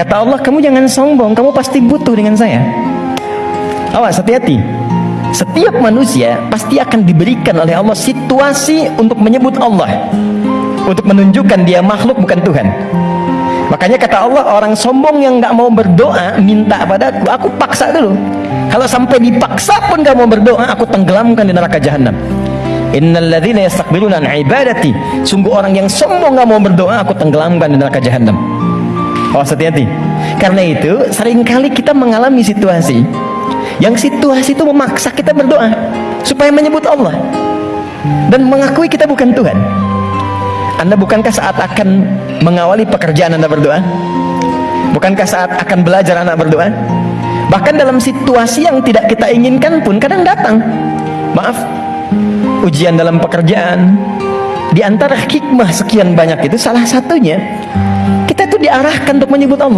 Kata Allah, kamu jangan sombong, kamu pasti butuh dengan saya. Awas, hati-hati. Setiap manusia pasti akan diberikan oleh Allah situasi untuk menyebut Allah. Untuk menunjukkan dia makhluk bukan Tuhan. Makanya kata Allah, orang sombong yang nggak mau berdoa, minta padaku, aku paksa dulu. Kalau sampai dipaksa pun nggak mau berdoa, aku tenggelamkan di neraka jahanam. Innalladzina yastakbiruna ibadati. Sungguh orang yang sombong nggak mau berdoa, aku tenggelamkan di neraka jahanam. Oh hati-hati. Karena itu sering kali kita mengalami situasi yang situasi itu memaksa kita berdoa supaya menyebut Allah dan mengakui kita bukan Tuhan. Anda bukankah saat akan mengawali pekerjaan Anda berdoa? Bukankah saat akan belajar anak berdoa? Bahkan dalam situasi yang tidak kita inginkan pun kadang datang. Maaf, ujian dalam pekerjaan. Di antara hikmah sekian banyak itu salah satunya diarahkan untuk menyebut Allah.